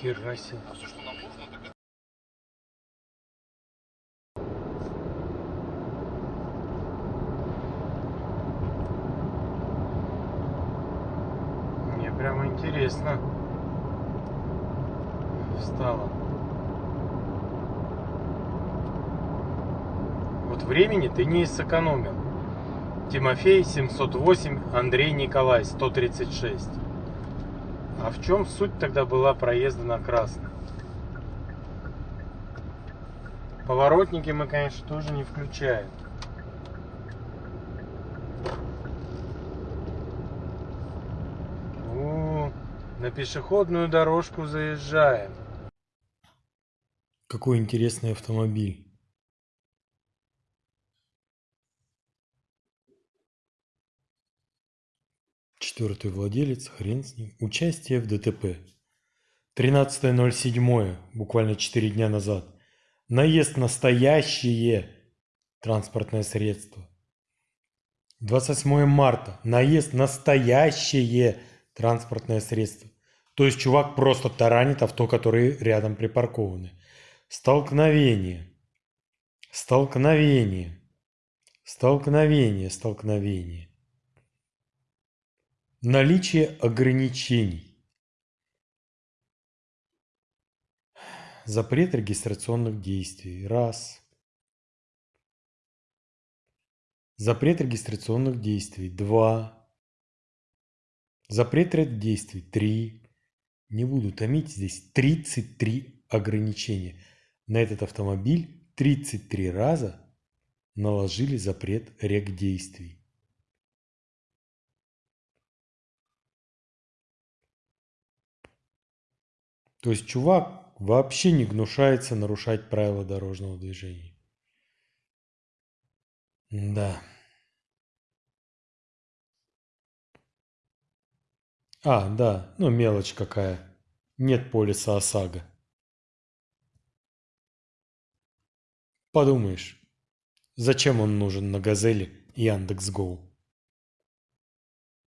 Хера себе. А все, что нам нужно, так это Мне прямо интересно стало. Вот времени ты не сэкономил. Тимофей 708, Андрей Николай 136. А в чем суть тогда была проезда на красный? Поворотники мы, конечно, тоже не включаем. О, на пешеходную дорожку заезжаем. Какой интересный автомобиль. Четвертый владелец, хрен с ним. Участие в ДТП. 13.07, буквально 4 дня назад. Наезд настоящее транспортное средство. 28 марта. Наезд настоящее транспортное средство. То есть чувак просто таранит авто, которые рядом припаркованы. Столкновение. Столкновение. Столкновение. Столкновение. Наличие ограничений. Запрет регистрационных действий. Раз. Запрет регистрационных действий. Два. Запрет ряд действий. Три. Не буду томить, здесь 33 ограничения. На этот автомобиль 33 раза наложили запрет рек действий. То есть чувак вообще не гнушается нарушать правила дорожного движения. Да. А, да, ну мелочь какая. Нет полиса ОСАГО. Подумаешь, зачем он нужен на Газели и Яндекс.Гоу?